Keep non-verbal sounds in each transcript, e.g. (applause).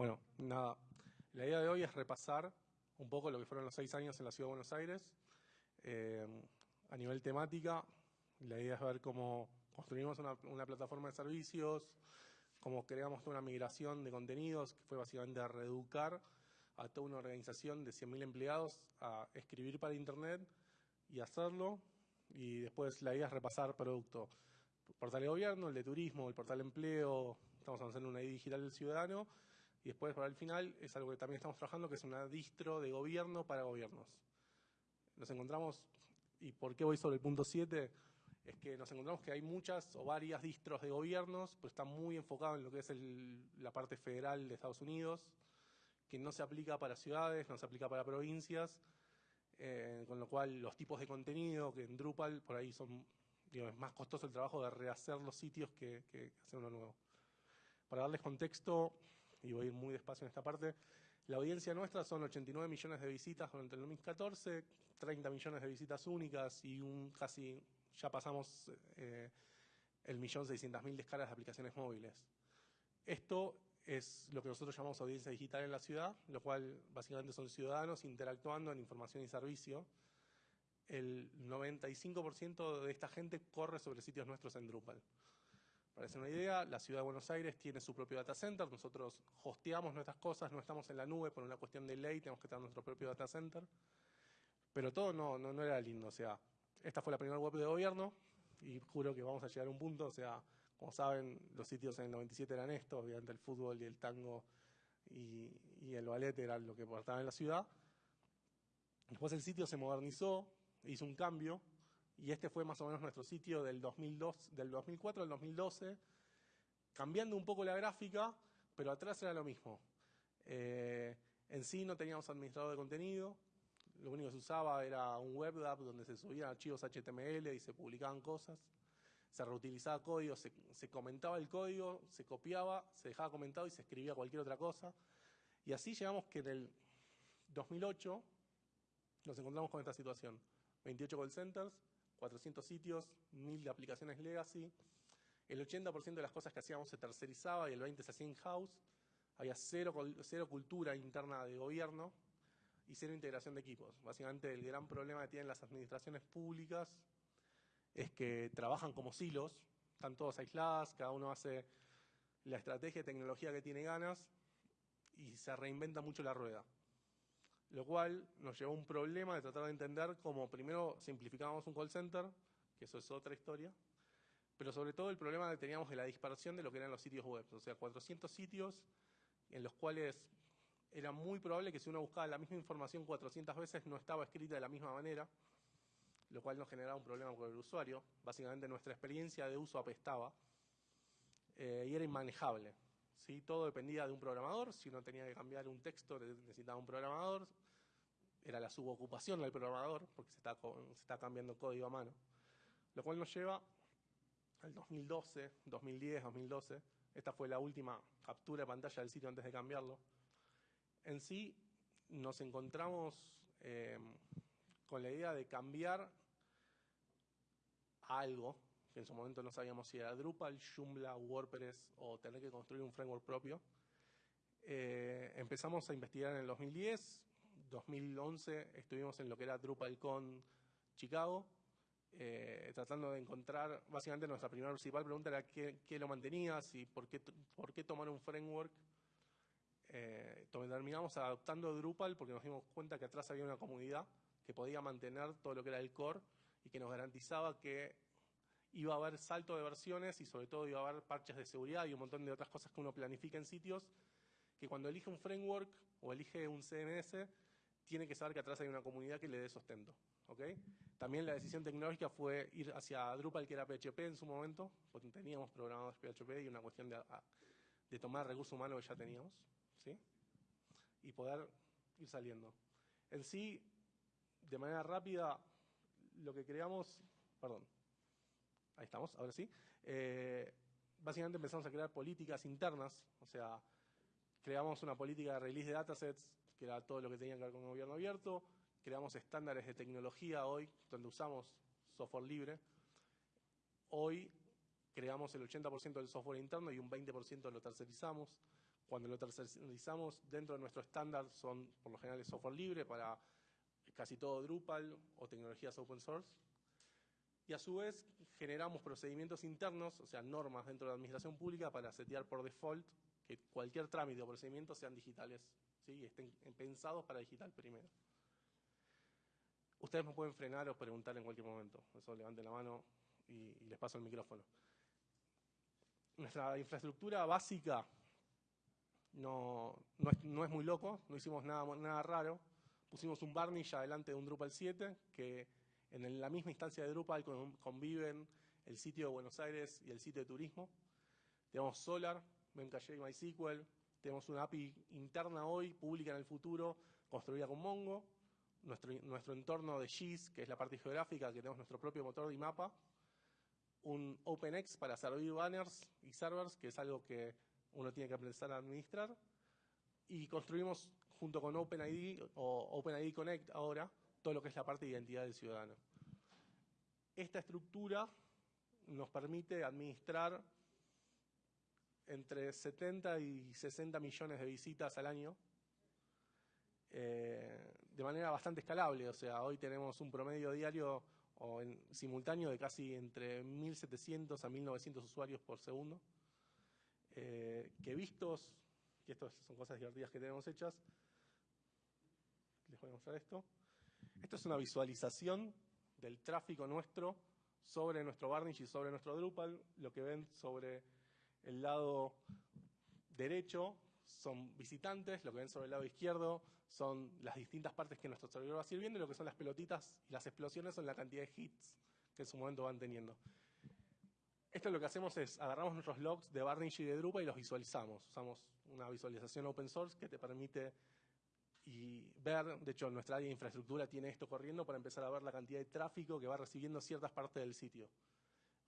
Bueno, nada, la idea de hoy es repasar un poco lo que fueron los seis años en la Ciudad de Buenos Aires. Eh, a nivel temática, la idea es ver cómo construimos una, plataforma de servicios, cómo creamos una migración de contenidos, que fue básicamente reeducar a toda una organización de 100.000 empleados a escribir para Internet y hacerlo. Y después la idea es repasar producto. Portal de gobierno, el de turismo, el portal de empleo, estamos avanzando en una ID digital del ciudadano. Y después, para el final, es algo que también estamos trabajando, que es una distro de gobierno para gobiernos. Nos encontramos, y por qué voy sobre el punto 7, es que nos encontramos que hay muchas o varias distros de gobiernos, pero está muy enfocado en lo que es la parte federal de Estados Unidos, que no se aplica para ciudades, no se aplica para provincias, eh, con lo cual los tipos de contenido que en Drupal por ahí son, es más costoso el trabajo de rehacer los sitios que hacer uno nuevo. Para darles contexto, y voy a ir muy despacio en esta parte, la audiencia nuestra son 89 millones de visitas durante el 2014, 30 millones de visitas únicas y un casi, ya pasamos eh, el millón seiscientas mil descargas de aplicaciones móviles. Esto es lo que nosotros llamamos audiencia digital en la ciudad, lo cual básicamente son ciudadanos interactuando en información y servicio. El 95% de esta gente corre sobre sitios nuestros en Drupal. Para hacer una idea, la ciudad de Buenos Aires tiene su propio data center, nosotros hosteamos nuestras cosas, no estamos en la nube por una cuestión de ley, tenemos que tener nuestro propio data center. Pero todo no, no, no era lindo, o sea, esta fue la primera web de gobierno y juro que vamos a llegar a un punto, o sea, como saben, los sitios en el 97 eran estos, obviamente el fútbol y el tango y, el ballet eran lo que portaba en la ciudad. Después el sitio se modernizó, hizo un cambio y este fue más o menos nuestro sitio del, 2002, del 2004 al 2012, cambiando un poco la gráfica, pero atrás era lo mismo. Eh, en sí no teníamos administrador de contenido, lo único que se usaba era un web app donde se subían archivos HTML y se publicaban cosas, se reutilizaba código, se, se comentaba el código, se copiaba, se dejaba comentado y se escribía cualquier otra cosa. Y así llegamos que en el 2008 nos encontramos con esta situación. 28 call centers, 400 sitios, 1000 aplicaciones legacy. El 80% de las cosas que hacíamos se tercerizaba y el 20% se hacía in-house. Había cero, cero cultura interna de gobierno y cero integración de equipos. Básicamente el gran problema que tienen las administraciones públicas es que trabajan como silos, están todos aisladas, cada uno hace la estrategia de tecnología que tiene ganas y se reinventa mucho la rueda lo cual nos llevó a un problema de tratar de entender cómo primero simplificábamos un call center, que eso es otra historia, pero sobre todo el problema que teníamos de la dispersión de lo que eran los sitios web, o sea, 400 sitios en los cuales era muy probable que si uno buscaba la misma información 400 veces no estaba escrita de la misma manera, lo cual nos generaba un problema con el usuario. Básicamente nuestra experiencia de uso apestaba eh, y era inmanejable. ¿sí? Todo dependía de un programador, si uno tenía que cambiar un texto necesitaba un programador, era la subocupación del programador, porque se está, cambiando código a mano. Lo cual nos lleva al 2012, 2010, 2012, esta fue la última captura de pantalla del sitio antes de cambiarlo. En sí nos encontramos eh, con la idea de cambiar algo que en su momento no sabíamos si era Drupal, Joomla, WordPress o tener que construir un framework propio. Eh, empezamos a investigar en el 2010, 2011 estuvimos en lo que era DrupalCon Chicago, eh, tratando de encontrar, básicamente nuestra primera principal pregunta era qué, lo mantenías y por qué, por qué tomar un framework. Eh, terminamos adoptando Drupal porque nos dimos cuenta que atrás había una comunidad que podía mantener todo lo que era el core y que nos garantizaba que iba a haber salto de versiones y sobre todo iba a haber parches de seguridad y un montón de otras cosas que uno planifica en sitios, que cuando elige un framework o elige un CMS, tiene que saber que atrás hay una comunidad que le dé sostento. También la decisión tecnológica fue ir hacia Drupal, que era PHP en su momento, porque teníamos programados PHP y una cuestión de, de tomar recursos humanos que ya teníamos, ¿sí? y poder ir saliendo. En sí, de manera rápida, lo que creamos, perdón, ahí estamos, ahora sí, eh, básicamente empezamos a crear políticas internas, o sea, creamos una política de release de datasets, que era todo lo que tenía que ver con el gobierno abierto, creamos estándares de tecnología hoy, donde usamos software libre. Hoy creamos el 80% del software interno y un 20% lo tercerizamos. cuando lo tercerizamos dentro de nuestro estándar son por lo general software libre para casi todo Drupal o tecnologías open source. Y a su vez generamos procedimientos internos, o sea, normas dentro de la administración pública para setear por default que cualquier trámite o procedimiento sean digitales, ¿sí? estén pensados para digital primero. Ustedes me pueden frenar o preguntar en cualquier momento. Eso levanten la mano y, les paso el micrófono. Nuestra infraestructura básica no, no, es, muy loco, no hicimos nada, nada raro. Pusimos un varnish adelante de un Drupal 7 que en la misma instancia de Drupal conviven el sitio de Buenos Aires y el sitio de turismo. Tenemos Solar, Memcache y MySQL. Tenemos una API interna hoy, pública en el futuro, construida con Mongo. Nuestro, nuestro entorno de GIS, que es la parte geográfica, que tenemos nuestro propio motor de mapa, un OpenX para servir banners y servers, que es algo que uno tiene que aprender a administrar, y construimos junto con OpenID o OpenID Connect ahora todo lo que es la parte de identidad del ciudadano. Esta estructura nos permite administrar entre 70 y 60 millones de visitas al año eh, de manera bastante escalable. O sea, hoy tenemos un promedio diario o simultáneo de casi entre 1.700 a 1.900 usuarios por segundo. Eh, que vistos, y estas son cosas divertidas que tenemos hechas, les voy a mostrar esto. Esto es una visualización del tráfico nuestro sobre nuestro Varnish y sobre nuestro Drupal. Lo que ven sobre el lado derecho son visitantes, lo que ven sobre el lado izquierdo son las distintas partes que nuestro servidor va sirviendo y lo que son las pelotitas y las explosiones son la cantidad de hits que en su momento van teniendo. Esto lo que hacemos es agarramos nuestros logs de Varnish y de Drupal y los visualizamos. Usamos una visualización open source que te permite y ver, de hecho nuestra área de infraestructura tiene esto corriendo para empezar a ver la cantidad de tráfico que va recibiendo ciertas partes del sitio.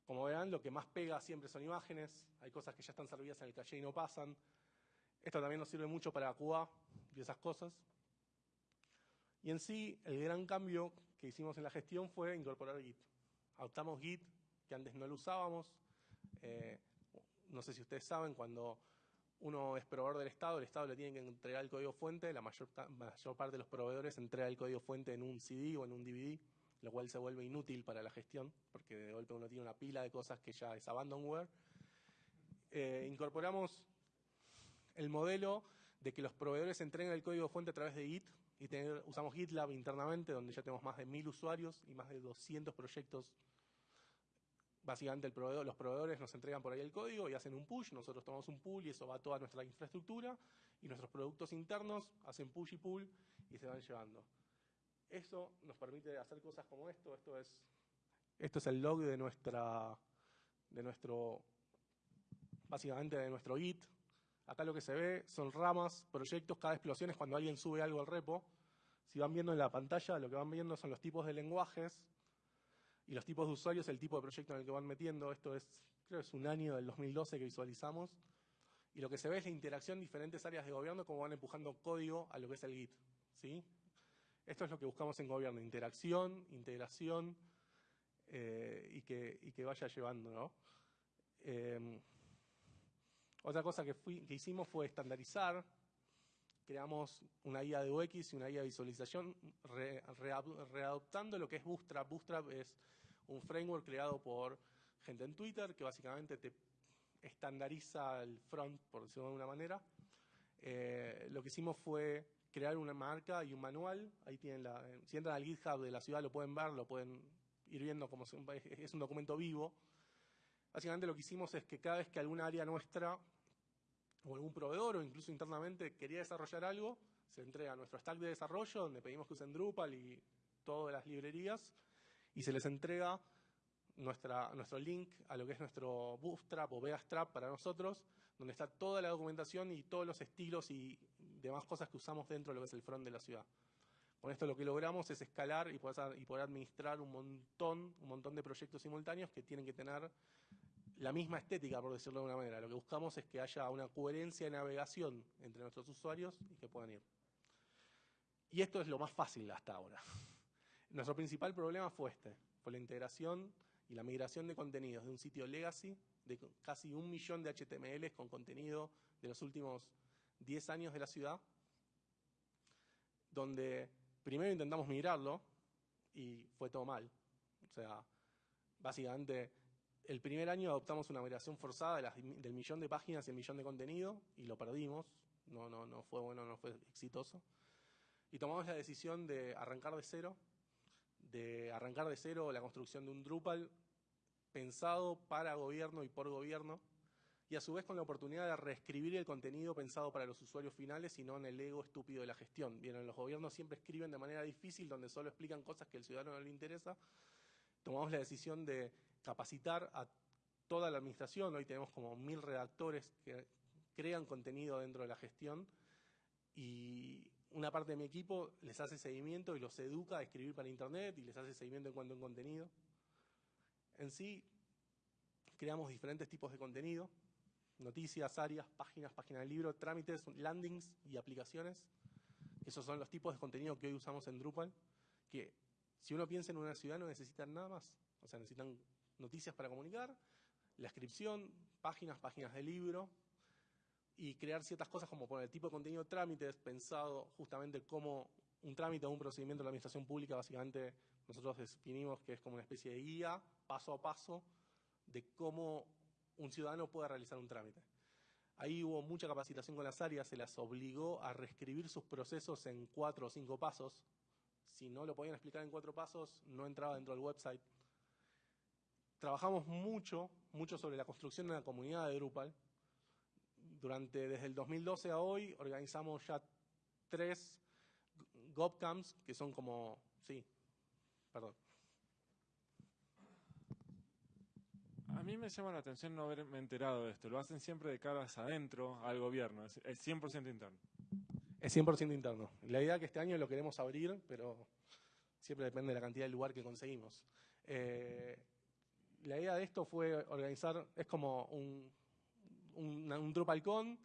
Como verán, lo que más pega siempre son imágenes, hay cosas que ya están servidas en el caché y no pasan. Esto también nos sirve mucho para QA y esas cosas. Y en sí, el gran cambio que hicimos en la gestión fue incorporar Git. Adoptamos Git, que antes no lo usábamos. Eh, no sé si ustedes saben, cuando uno es proveedor del Estado, el Estado le tiene que entregar el código fuente, la mayor, mayor parte de los proveedores entrega el código fuente en un CD o en un DVD, lo cual se vuelve inútil para la gestión, porque de golpe uno tiene una pila de cosas que ya es abandonware. Eh, incorporamos el modelo de que los proveedores entreguen el código fuente a través de Git, y usamos GitLab internamente, donde ya tenemos más de mil usuarios y más de 200 proyectos. Básicamente los proveedores nos entregan por ahí el código y hacen un push, nosotros tomamos un pull y eso va a toda nuestra infraestructura y nuestros productos internos hacen push y pull y se van llevando. Eso nos permite hacer cosas como esto, esto es, esto es el log de nuestra, de nuestro, básicamente de nuestro Git, Acá lo que se ve son ramas, proyectos, cada explosión es cuando alguien sube algo al repo. Si van viendo en la pantalla, lo que van viendo son los tipos de lenguajes y los tipos de usuarios, el tipo de proyecto en el que van metiendo. Esto es, creo que es un año del 2012 que visualizamos. Y lo que se ve es la interacción de diferentes áreas de gobierno, como van empujando código a lo que es el Git. ¿sí? Esto es lo que buscamos en gobierno, interacción, integración eh, y, que, y, que, vaya llevando. ¿no? Eh, otra cosa que, hicimos fue estandarizar, creamos una guía de UX y una guía de visualización readoptando lo que es Bootstrap. Bootstrap es un framework creado por gente en Twitter que básicamente te estandariza el front, por decirlo de alguna manera. Eh, lo que hicimos fue crear una marca y un manual. Ahí tienen la, si entran al GitHub de la ciudad lo pueden ver, lo pueden ir viendo como es un documento vivo. Básicamente lo que hicimos es que cada vez que alguna área nuestra o algún proveedor o incluso internamente quería desarrollar algo, se entrega nuestro stack de desarrollo donde pedimos que usen Drupal y todas las librerías y se les entrega nuestra, nuestro link a lo que es nuestro Bootstrap o Vegastrap para nosotros, donde está toda la documentación y todos los estilos y demás cosas que usamos dentro de lo que es el front de la ciudad. Con esto lo que logramos es escalar y poder, administrar un montón, un montón de proyectos simultáneos que tienen que tener la misma estética, por decirlo de alguna manera. Lo que buscamos es que haya una coherencia de navegación entre nuestros usuarios y que puedan ir. Y esto es lo más fácil hasta ahora. (laughs) Nuestro principal problema fue este, fue la integración y la migración de contenidos de un sitio legacy de casi un millón de HTML con contenido de los últimos 10 años de la ciudad, donde primero intentamos migrarlo y fue todo mal. O sea, básicamente el primer año adoptamos una migración forzada del millón de páginas y el millón de contenido y lo perdimos. No, no, no fue bueno, no fue exitoso. Y tomamos la decisión de arrancar de cero, de arrancar de cero la construcción de un Drupal pensado para gobierno y por gobierno, y a su vez con la oportunidad de reescribir el contenido pensado para los usuarios finales y no en el ego estúpido de la gestión. Bien, los gobiernos siempre escriben de manera difícil, donde solo explican cosas que al ciudadano no le interesa. Tomamos la decisión de capacitar a toda la administración, hoy tenemos como mil redactores que crean contenido dentro de la gestión y una parte de mi equipo les hace seguimiento y los educa a escribir para internet y les hace seguimiento en cuanto a contenido. En sí, creamos diferentes tipos de contenido, noticias, áreas, páginas, páginas de libro, trámites, landings y aplicaciones. Esos son los tipos de contenido que hoy usamos en Drupal, que si uno piensa en una ciudad no necesitan nada más. O sea, necesitan noticias para comunicar, la inscripción, páginas, páginas de libro, y crear ciertas cosas como poner el tipo de contenido trámites pensado justamente como un trámite o un procedimiento de la administración pública, básicamente nosotros definimos que es como una especie de guía paso a paso de cómo un ciudadano puede realizar un trámite. Ahí hubo mucha capacitación con las áreas, se las obligó a reescribir sus procesos en cuatro o cinco pasos. Si no lo podían explicar en cuatro pasos, no entraba dentro del website. Trabajamos mucho, mucho sobre la construcción de una comunidad de Drupal. Durante, desde el 2012 a hoy, organizamos ya tres GovCamps, que son como, sí, perdón, A mí me llama la atención no haberme enterado de esto. Lo hacen siempre de caras adentro al gobierno. Es, 100% interno. Es 100% interno. La idea es que este año lo queremos abrir, pero siempre depende de la cantidad de lugar que conseguimos. Eh, la idea de esto fue organizar, es como un, un, un DrupalCon,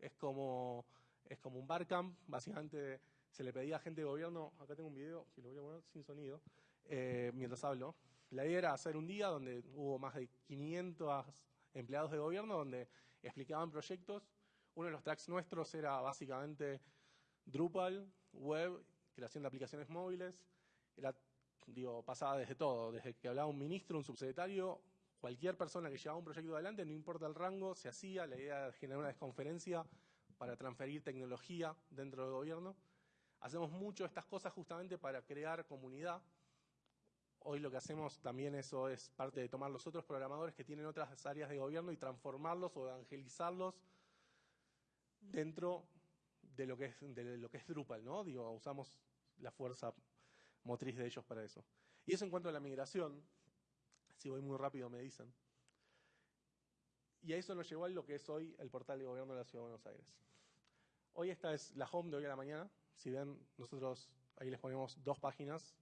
es como, es como un barcamp, básicamente se le pedía a gente de gobierno, acá tengo un video, que lo voy a poner sin sonido, eh, mientras hablo, la idea era hacer un día donde hubo más de 500 empleados de gobierno donde explicaban proyectos. Uno de los tracks nuestros era básicamente Drupal, web, creación de aplicaciones móviles. Era, digo, pasaba desde todo, desde que hablaba un ministro, un subsecretario, cualquier persona que llevaba un proyecto adelante, no importa el rango, se hacía. La idea era generar una desconferencia para transferir tecnología dentro del gobierno. Hacemos mucho estas cosas justamente para crear comunidad Hoy lo que hacemos también eso es parte de tomar los otros programadores que tienen otras áreas de gobierno y transformarlos o evangelizarlos dentro de lo que es, de lo que es Drupal, ¿no? Digo, usamos la fuerza motriz de ellos para eso. Y eso en cuanto a la migración, si voy muy rápido me dicen. Y a eso nos llevó a lo que es hoy el portal de gobierno de la Ciudad de Buenos Aires. Hoy esta es la home de hoy a la mañana. Si ven, nosotros ahí les ponemos dos páginas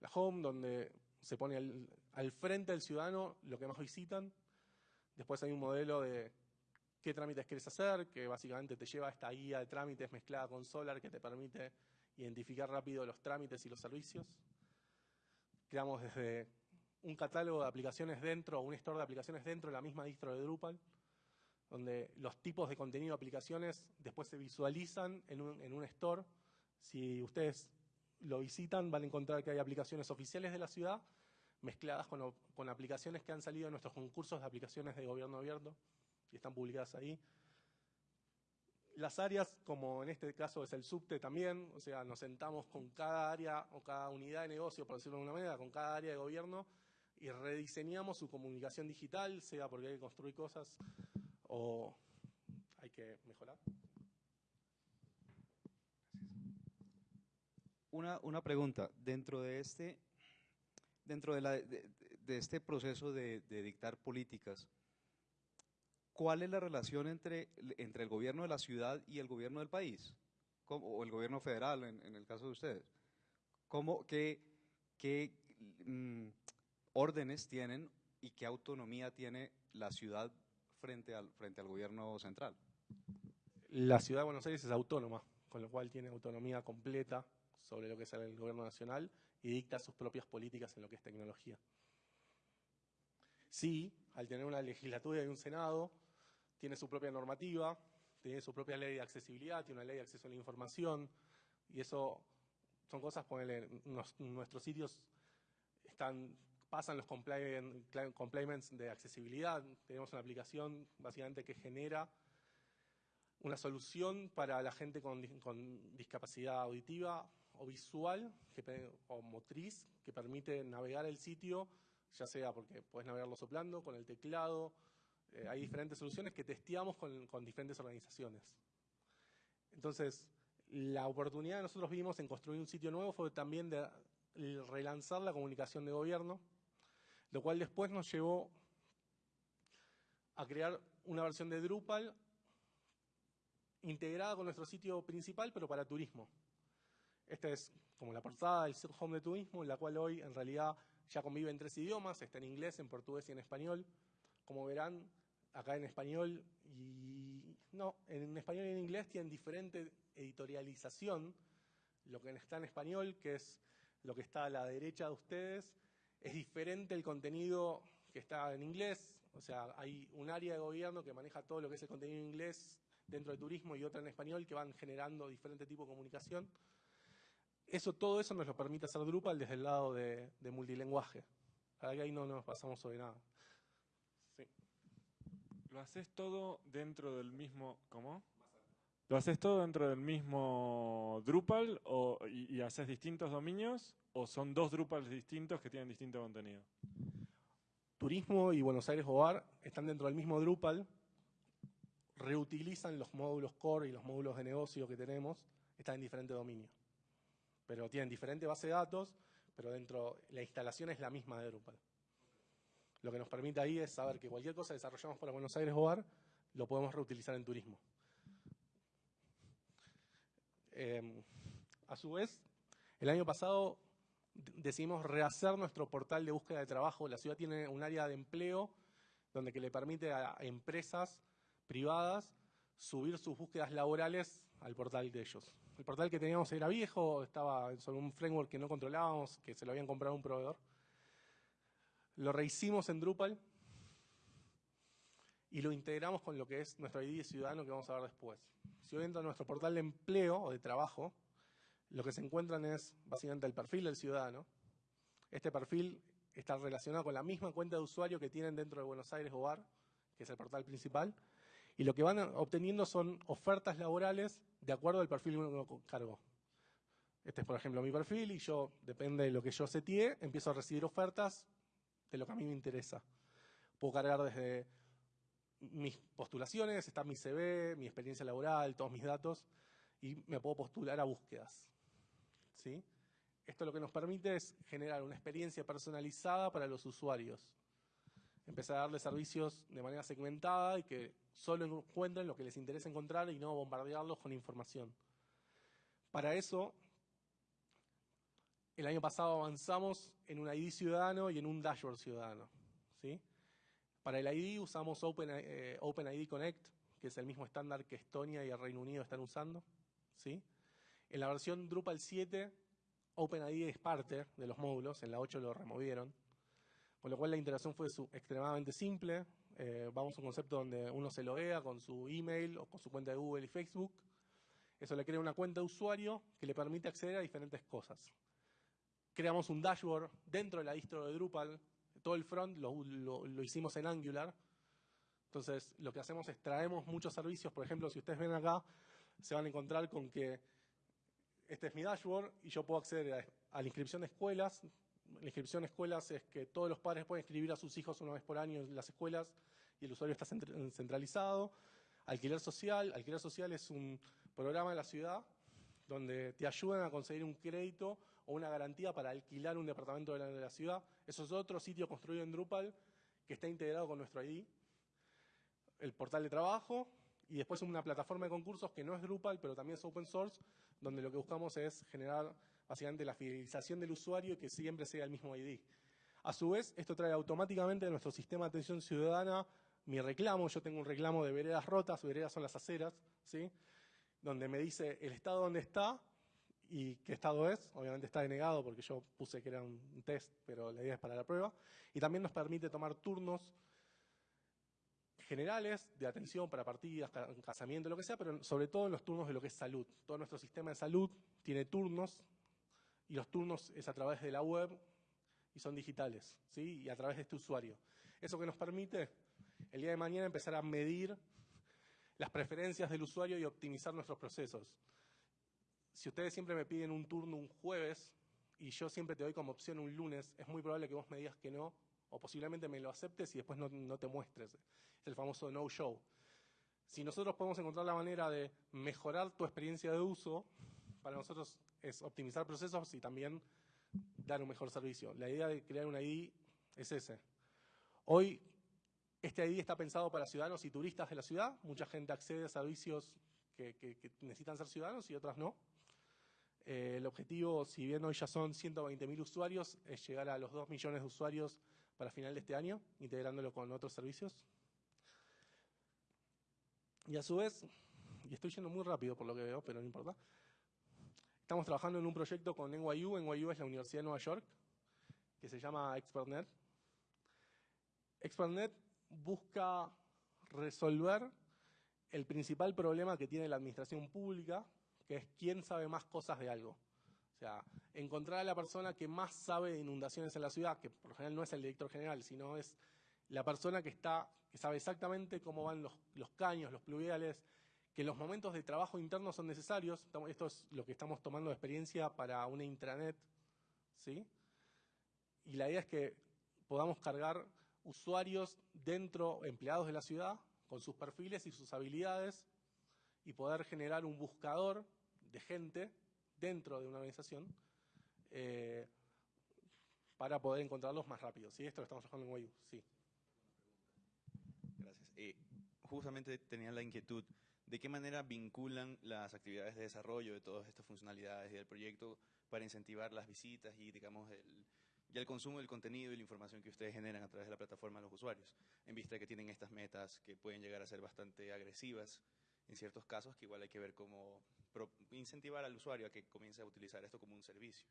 la home, donde se pone al, frente del ciudadano lo que más visitan. Después hay un modelo de qué trámites quieres hacer, que básicamente te lleva a esta guía de trámites mezclada con Solar que te permite identificar rápido los trámites y los servicios. Creamos desde un catálogo de aplicaciones dentro, un store de aplicaciones dentro de la misma distro de Drupal, donde los tipos de contenido de aplicaciones después se visualizan en un, en un store. Si ustedes lo visitan, van a encontrar que hay aplicaciones oficiales de la ciudad mezcladas con, aplicaciones que han salido de nuestros concursos de aplicaciones de gobierno abierto y están publicadas ahí. Las áreas, como en este caso es el subte también, o sea, nos sentamos con cada área o cada unidad de negocio, por decirlo de alguna manera, con cada área de gobierno y rediseñamos su comunicación digital, sea porque hay que construir cosas o hay que mejorar. Una, una pregunta, dentro de este, dentro de, la, de, este proceso de, dictar políticas, ¿cuál es la relación entre, entre el gobierno de la ciudad y el gobierno del país? o el gobierno federal, en, el caso de ustedes. ¿Cómo, ¿Qué, qué mm, órdenes tienen y qué autonomía tiene la ciudad frente al, frente al gobierno central? La ciudad de Buenos Aires es autónoma, con lo cual tiene autonomía completa sobre lo que es el gobierno nacional y dicta sus propias políticas en lo que es tecnología. Sí, al tener una legislatura y un Senado, tiene su propia normativa, tiene su propia ley de accesibilidad, tiene una ley de acceso a la información, y eso son cosas, ponele, nuestros sitios están, pasan los complements de accesibilidad, tenemos una aplicación básicamente que genera una solución para la gente con, discapacidad auditiva o visual o motriz que permite navegar el sitio, ya sea porque puedes navegarlo soplando, con el teclado, eh, hay diferentes soluciones que testeamos con, con diferentes organizaciones. Entonces, la oportunidad que nosotros vimos en construir un sitio nuevo fue también de relanzar la comunicación de gobierno, lo cual después nos llevó a crear una versión de Drupal integrada con nuestro sitio principal, pero para turismo. Esta es como la portada del home de turismo, la cual hoy en realidad ya convive en tres idiomas, está en inglés, en portugués y en español. Como verán, acá en español y no, en español y en inglés tienen diferente editorialización. Lo que está en español, que es lo que está a la derecha de ustedes, es diferente el contenido que está en inglés. O sea, hay un área de gobierno que maneja todo lo que es el contenido en inglés dentro de turismo y otra en español que van generando diferente tipo de comunicación. Eso, todo eso nos lo permite hacer Drupal desde el lado de, de multilenguaje. Ahí no nos pasamos sobre nada. ¿Lo haces todo dentro del mismo... ¿Cómo? ¿Lo haces todo dentro del mismo Drupal o, y, haces distintos dominios o son dos Drupals distintos que tienen distinto contenido? Turismo y Buenos Aires Hogar están dentro del mismo Drupal, reutilizan los módulos core y los módulos de negocio que tenemos, están en diferentes dominios. Pero tienen diferente base de datos, pero dentro la instalación es la misma de Drupal. Lo que nos permite ahí es saber que cualquier cosa que desarrollamos para Buenos Aires Hogar lo podemos reutilizar en turismo. Em, a su vez, el año pasado decidimos rehacer nuestro portal de búsqueda de trabajo. La ciudad tiene un área de empleo donde que le permite a empresas privadas subir sus búsquedas laborales al portal de ellos. El portal que teníamos era viejo, estaba sobre un framework que no controlábamos, que se lo habían comprado un proveedor. Lo rehicimos en Drupal y lo integramos con lo que es nuestro ID ciudadano que vamos a ver después. Si hoy entran a nuestro portal de empleo o de trabajo, lo que se encuentran es básicamente el perfil del ciudadano. Este perfil está relacionado con la misma cuenta de usuario que tienen dentro de Buenos Aires Hogar, que es el portal principal, y lo que van obteniendo son ofertas laborales de acuerdo al perfil que uno cargó. Este es, por ejemplo, mi perfil y yo, depende de lo que yo seteé, empiezo a recibir ofertas de lo que a mí me interesa. Puedo cargar desde mis postulaciones, está mi CV, mi experiencia laboral, todos mis datos, y me puedo postular a búsquedas. ¿Sí? Esto lo que nos permite es generar una experiencia personalizada para los usuarios. Empezar a darle servicios de manera segmentada y que solo encuentren lo que les interesa encontrar y no bombardearlos con información. Para eso, el año pasado avanzamos en un ID ciudadano y en un dashboard ciudadano. ¿sí? Para el ID usamos Open, eh, OpenID Connect, que es el mismo estándar que Estonia y el Reino Unido están usando. ¿sí? En la versión Drupal 7, OpenID es parte de los módulos, en la 8 lo removieron, con lo cual la integración fue extremadamente simple. Eh, vamos a un concepto donde uno se loguea con su email o con su cuenta de Google y Facebook. Eso le crea una cuenta de usuario que le permite acceder a diferentes cosas creamos un dashboard dentro de la distro de Drupal, todo el front lo, hicimos en Angular. Entonces, lo que hacemos es traemos muchos servicios. Por ejemplo, si ustedes ven acá, se van a encontrar con que este es mi dashboard y yo puedo acceder a, la inscripción de escuelas. La inscripción de escuelas es que todos los padres pueden inscribir a sus hijos una vez por año en las escuelas y el usuario está centralizado. Alquiler social. Alquiler social es un programa de la ciudad donde te ayudan a conseguir un crédito o una garantía para alquilar un departamento de la, ciudad. Eso es otro sitio construido en Drupal que está integrado con nuestro ID. El portal de trabajo y después una plataforma de concursos que no es Drupal, pero también es open source, donde lo que buscamos es generar básicamente la fidelización del usuario que siempre sea el mismo ID. A su vez, esto trae automáticamente a nuestro sistema de atención ciudadana mi reclamo. Yo tengo un reclamo de veredas rotas, veredas son las aceras, ¿sí? donde me dice el estado donde está y qué estado es. Obviamente está denegado porque yo puse que era un test, pero la idea es para la prueba. Y también nos permite tomar turnos generales de atención para partidas, casamiento, lo que sea, pero sobre todo en los turnos de lo que es salud. Todo nuestro sistema de salud tiene turnos y los turnos es a través de la web y son digitales, ¿sí? Y a través de este usuario. Eso que nos permite el día de mañana empezar a medir las preferencias del usuario y optimizar nuestros procesos. Si ustedes siempre me piden un turno un jueves y yo siempre te doy como opción un lunes, es muy probable que vos me digas que no o posiblemente me lo aceptes y después no, te muestres. Es el famoso no-show. Si nosotros podemos encontrar la manera de mejorar tu experiencia de uso, para nosotros es optimizar procesos y también dar un mejor servicio. La idea de crear un ID es ese. Hoy, este ID está pensado para ciudadanos y turistas de la ciudad. Mucha gente accede a servicios que, necesitan ser ciudadanos y otras no. Eh, el objetivo, si bien hoy ya son 120.000 usuarios, es llegar a los 2 millones de usuarios para final de este año, integrándolo con otros servicios. Y a su vez, y estoy yendo muy rápido por lo que veo, pero no importa, estamos trabajando en un proyecto con NYU, NYU es la Universidad de Nueva York, que se llama ExpertNet. ExpertNet busca resolver el principal problema que tiene la administración pública, que es quién sabe más cosas de algo. O sea, encontrar a la persona que más sabe de inundaciones en la ciudad, que por lo general no es el director general, sino es la persona que está, que sabe exactamente cómo van los, caños, los pluviales, que los momentos de trabajo interno son necesarios. Esto es lo que estamos tomando de experiencia para una intranet, ¿sí? Y la idea es que podamos cargar usuarios dentro, empleados de la ciudad, con sus perfiles y sus habilidades, y poder generar un buscador de gente dentro de una organización eh, para poder encontrarlos más rápido. ¿sí? Esto lo estamos trabajando en Wayu, sí. Gracias. Eh, justamente tenía la inquietud, ¿de qué manera vinculan las actividades de desarrollo de todas estas funcionalidades y del proyecto para incentivar las visitas y, digamos, el, el consumo del contenido y la información que ustedes generan a través de la plataforma a los usuarios, en vista de que tienen estas metas que pueden llegar a ser bastante agresivas en ciertos casos, que igual hay que ver cómo incentivar al usuario a que comience a utilizar esto como un servicio.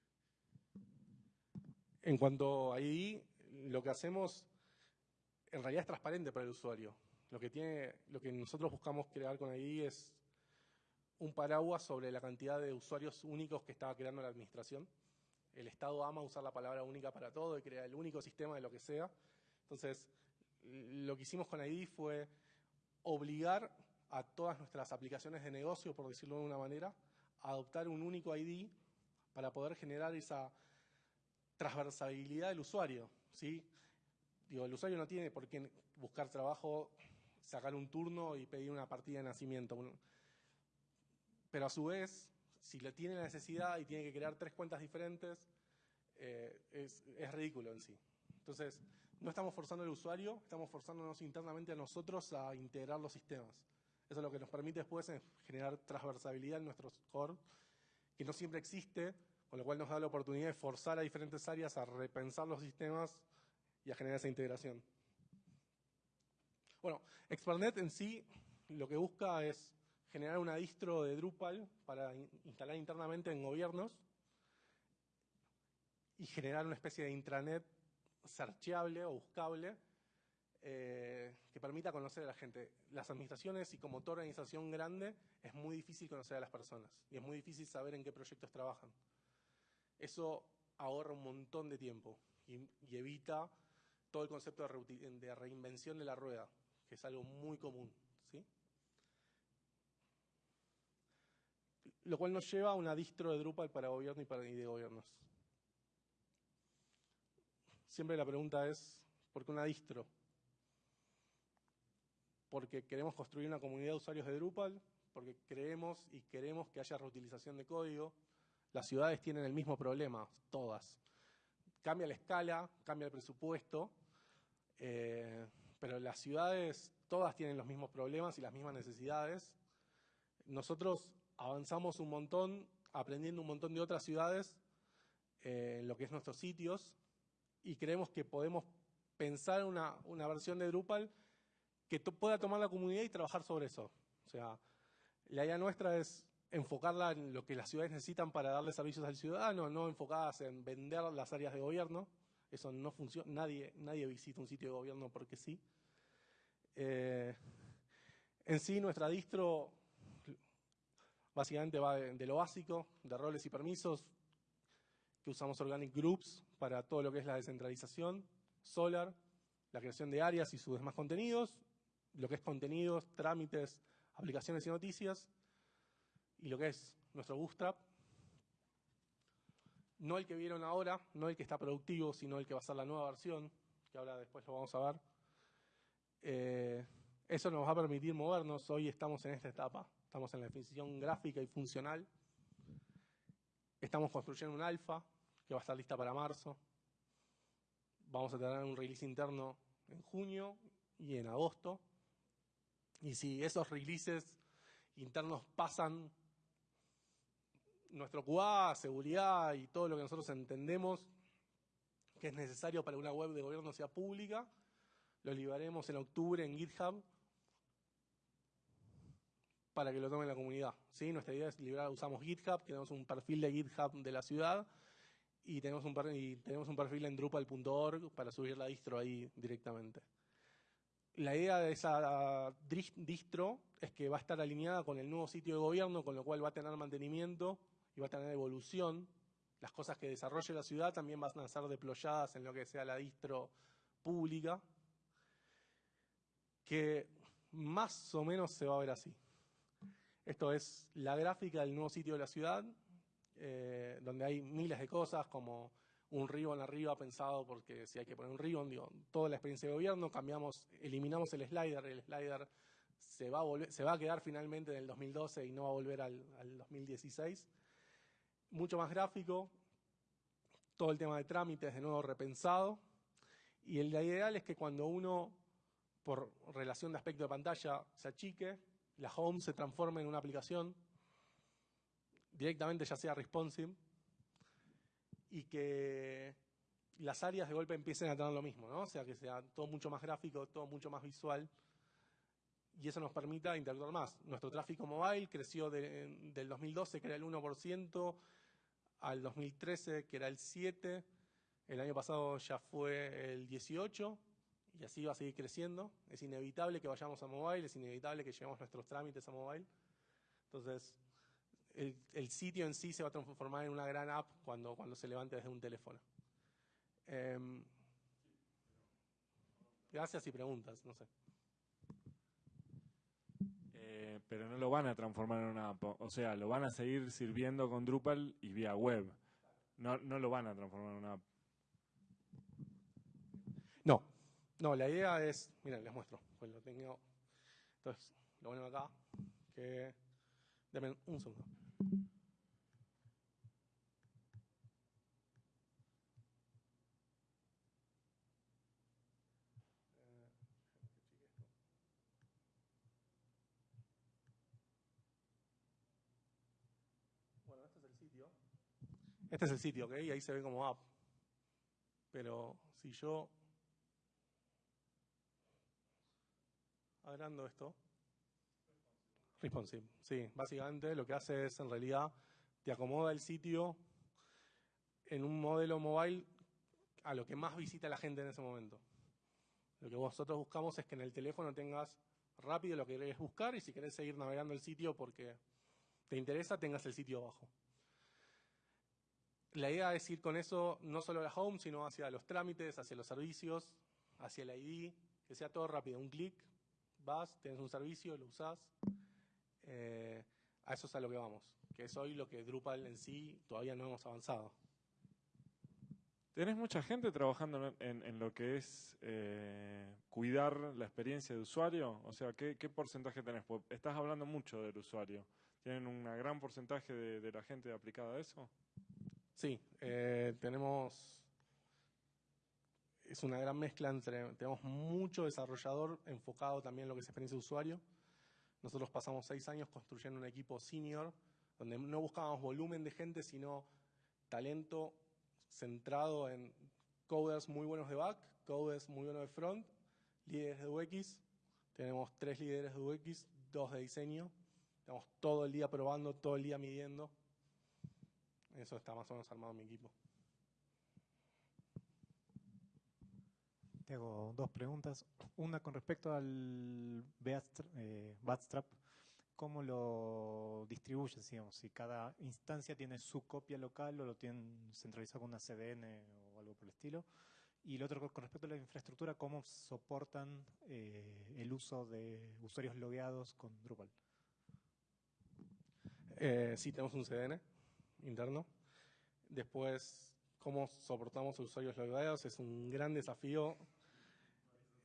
En cuanto a ID, lo que hacemos en realidad es transparente para el usuario. Lo que, nosotros buscamos crear con ID es un paraguas sobre la cantidad de usuarios únicos que estaba creando la administración. El Estado ama usar la palabra única para todo y crear el único sistema de lo que sea. Entonces, lo que hicimos con ID fue obligar a todas nuestras aplicaciones de negocio, por decirlo de una manera, a adoptar un único ID para poder generar esa transversabilidad del usuario. ¿sí? Digo, el usuario no tiene por qué buscar trabajo, sacar un turno y pedir una partida de nacimiento. Pero a su vez, si le tiene la necesidad y tiene que crear tres cuentas diferentes, eh, es, ridículo en sí. Entonces, no estamos forzando al usuario, estamos forzándonos internamente a nosotros a integrar los sistemas. Eso es lo que nos permite después generar transversabilidad en nuestros core, que no siempre existe, con lo cual nos da la oportunidad de forzar a diferentes áreas a repensar los sistemas y a generar esa integración. Bueno, ExpertNet en sí lo que busca es generar una distro de Drupal para instalar internamente en gobiernos y generar una especie de intranet searchable o buscable eh, que permita conocer a la gente. Las administraciones y como toda organización grande es muy difícil conocer a las personas y es muy difícil saber en qué proyectos trabajan. Eso ahorra un montón de tiempo y, evita todo el concepto de, reinvención de la rueda, que es algo muy común. ¿sí? Lo cual nos lleva a una distro de Drupal para gobierno y para de gobiernos. Siempre la pregunta es, ¿por qué una distro? porque queremos construir una comunidad de usuarios de Drupal, porque creemos y queremos que haya reutilización de código. Las ciudades tienen el mismo problema, todas. Cambia la escala, cambia el presupuesto, eh, pero las ciudades todas tienen los mismos problemas y las mismas necesidades. Nosotros avanzamos un montón, aprendiendo un montón de otras ciudades eh, lo que es nuestros sitios y creemos que podemos pensar una, una versión de Drupal que pueda tomar la comunidad y trabajar sobre eso. O sea, la idea nuestra es enfocarla en lo que las ciudades necesitan para darle servicios al ciudadano, no enfocadas en vender las áreas de gobierno. Eso no funciona, nadie, nadie visita un sitio de gobierno porque sí. Eh, en sí, nuestra distro básicamente va de, de, lo básico, de roles y permisos, que usamos Organic Groups para todo lo que es la descentralización, Solar, la creación de áreas y sus demás contenidos, lo que es contenidos, trámites, aplicaciones y noticias, y lo que es nuestro Bootstrap, no el que vieron ahora, no el que está productivo, sino el que va a ser la nueva versión, que ahora después lo vamos a ver. Eh, eso nos va a permitir movernos. Hoy estamos en esta etapa. Estamos en la definición gráfica y funcional. Estamos construyendo un alfa que va a estar lista para marzo. Vamos a tener un release interno en junio y en agosto. Y si esos releases internos pasan nuestro QA, seguridad y todo lo que nosotros entendemos que es necesario para una web de gobierno sea pública, lo liberaremos en octubre en GitHub para que lo tome la comunidad. ¿sí? Nuestra idea es liberar, usamos GitHub, tenemos un perfil de GitHub de la ciudad y tenemos un, y tenemos un perfil en Drupal.org para subir la distro ahí directamente. La idea de esa distro es que va a estar alineada con el nuevo sitio de gobierno, con lo cual va a tener mantenimiento y va a tener evolución. Las cosas que desarrolle la ciudad también van a ser deployadas en lo que sea la distro pública, que más o menos se va a ver así. Esto es la gráfica del nuevo sitio de la ciudad, eh, donde hay miles de cosas como un ribbon arriba pensado porque si hay que poner un ribbon, digo, toda la experiencia de gobierno, cambiamos, eliminamos el slider, el slider se va a, se va a quedar finalmente en el 2012 y no va a volver al, al 2016 mucho más gráfico, todo el tema de trámites de nuevo repensado, y el ideal es que cuando uno, por relación de aspecto de pantalla, se achique, la home se transforme en una aplicación, directamente ya sea responsive, y que las áreas de golpe empiecen a tener lo mismo, ¿no? O sea, que sea todo mucho más gráfico, todo mucho más visual, y eso nos permita interactuar más. Nuestro tráfico mobile creció del 2012, que era el 1%, al 2013, que era el 7%, el año pasado ya fue el 18%, y así va a seguir creciendo. Es inevitable que vayamos a mobile, es inevitable que llevemos nuestros trámites a mobile. Entonces, el, el, sitio en sí se va a transformar en una gran app cuando, cuando se levante desde un teléfono. Eh, gracias y preguntas, no sé. Eh, pero no lo van a transformar en una app. O sea, lo van a seguir sirviendo con Drupal y vía web. No, no lo van a transformar en una app. No, no, la idea es, miren, les muestro, pues lo tengo, entonces lo ponemos acá, que, denme un segundo. Este es el sitio, ¿ok? Y ahí se ve como app. Pero si yo agrando esto, responsive, sí, básicamente lo que hace es en realidad te acomoda el sitio en un modelo mobile a lo que más visita la gente en ese momento. Lo que nosotros buscamos es que en el teléfono tengas rápido lo que querés buscar y si querés seguir navegando el sitio porque te interesa, tengas el sitio abajo. La idea es ir con eso no solo a la home, sino hacia los trámites, hacia los servicios, hacia el ID, que sea todo rápido. Un clic, vas, tienes un servicio, lo usás. Eh, a eso es a lo que vamos, que es hoy lo que Drupal en sí todavía no hemos avanzado. ¿Tenés mucha gente trabajando en, en lo que es eh, cuidar la experiencia de usuario? O sea, ¿qué, ¿qué, porcentaje tenés? Estás hablando mucho del usuario. ¿Tienen un gran porcentaje de, de la gente aplicada a eso? Sí, eh, tenemos, es una gran mezcla entre, tenemos mucho desarrollador enfocado también en lo que es experiencia de usuario. Nosotros pasamos seis años construyendo un equipo senior, donde no buscábamos volumen de gente, sino talento centrado en coders muy buenos de back, coders muy buenos de front, líderes de UX. Tenemos tres líderes de UX, dos de diseño. Estamos todo el día probando, todo el día midiendo. Eso está más o menos armado mi equipo. Te hago dos preguntas. Una con respecto al eh, Bootstrap, ¿cómo lo distribuyes, digamos? Si cada instancia tiene su copia local o lo tienen centralizado con una CDN o algo por el estilo. Y el otro con respecto a la infraestructura, ¿cómo soportan eh, el uso de usuarios logueados con Drupal? Eh, sí, tenemos un CDN interno. Después, cómo soportamos usuarios logueados es un gran desafío.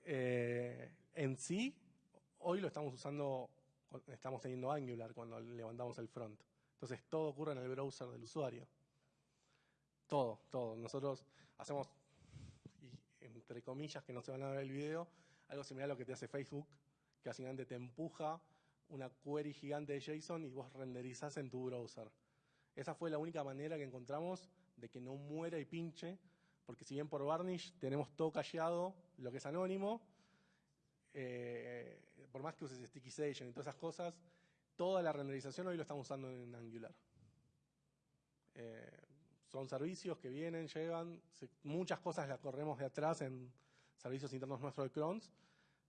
Eh, en sí, hoy lo estamos usando, estamos teniendo Angular cuando levantamos el front. Entonces, todo ocurre en el browser del usuario. Todo, todo. Nosotros hacemos entre comillas, que no se van a ver el video, algo similar a lo que te hace Facebook, que básicamente te empuja una query gigante de JSON y vos renderizás en tu browser. Esa fue la única manera que encontramos de que no muera y pinche, porque si bien por Varnish tenemos todo callado, lo que es anónimo, eh, por más que uses Station y todas esas cosas, toda la renderización hoy lo estamos usando en Angular. Eh, son servicios que vienen, llegan, muchas cosas las corremos de atrás en servicios internos nuestros de Crons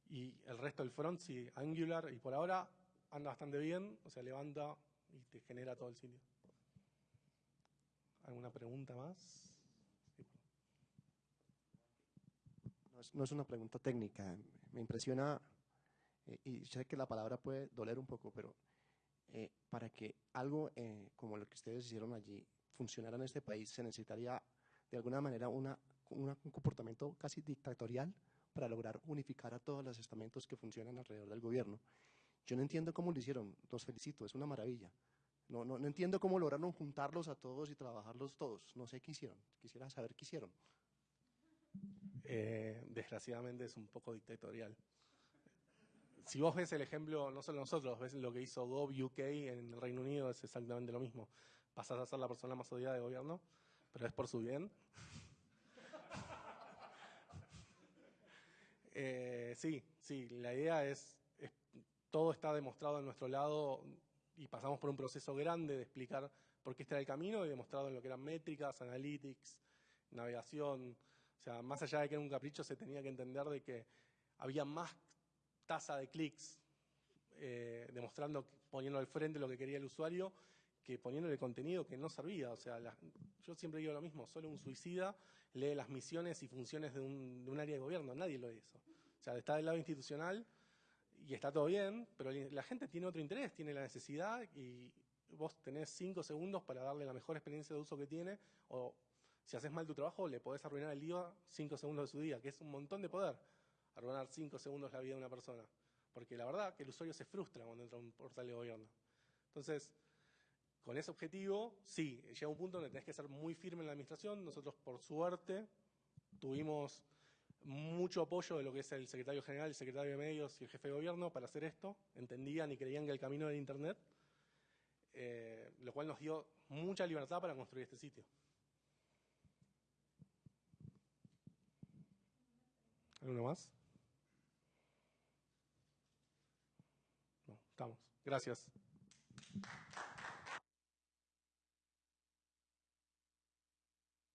y el resto del front, sí, Angular, y por ahora anda bastante bien, o sea, levanta y te genera todo el sitio. ¿Alguna pregunta más? No, es, una pregunta técnica, me impresiona, eh, y sé que la palabra puede doler un poco, pero eh, para que algo eh, como lo que ustedes hicieron allí funcionara en este país, se necesitaría de alguna manera un comportamiento casi dictatorial para lograr unificar a todos los estamentos que funcionan alrededor del gobierno. Yo no entiendo cómo lo hicieron, los felicito, es una maravilla. No, no, no entiendo cómo lograron juntarlos a todos y trabajarlos todos. No sé qué hicieron, quisiera saber qué hicieron. Eh, desgraciadamente es un poco dictatorial. Si vos ves el ejemplo, no solo nosotros, ves lo que hizo Gov UK en el Reino Unido, es exactamente lo mismo pasas a ser la persona más odiada del gobierno, pero es por su bien. (laughs) Eh, sí, sí, la idea es, todo está demostrado en nuestro lado y pasamos por un proceso grande de explicar por qué está el camino y demostrado en lo que eran métricas, analytics, navegación. O sea, más allá de que era un capricho, se tenía que entender de que había más tasa de clics, eh, demostrando, poniendo al frente lo que quería el usuario que poniéndole contenido que no servía. O sea, yo siempre digo lo mismo, solo un suicida lee las misiones y funciones de un, área de gobierno, nadie lo hizo. O sea, está del lado institucional y está todo bien, pero la gente tiene otro interés, tiene la necesidad y vos tenés cinco segundos para darle la mejor experiencia de uso que tiene o si haces mal tu trabajo le podés arruinar el día cinco segundos de su día, que es un montón de poder, arruinar cinco segundos la vida de una persona. Porque la verdad que el usuario se frustra cuando entra a un portal de gobierno. Entonces, con ese objetivo, sí, llega un punto donde tenés que ser muy firme en la administración. Nosotros, por suerte, tuvimos mucho apoyo de lo que es el secretario general, el secretario de medios y el jefe de gobierno para hacer esto. Entendían y creían que el camino era Internet, eh, lo cual nos dio mucha libertad para construir este sitio. ¿Alguno más? No, estamos. Gracias.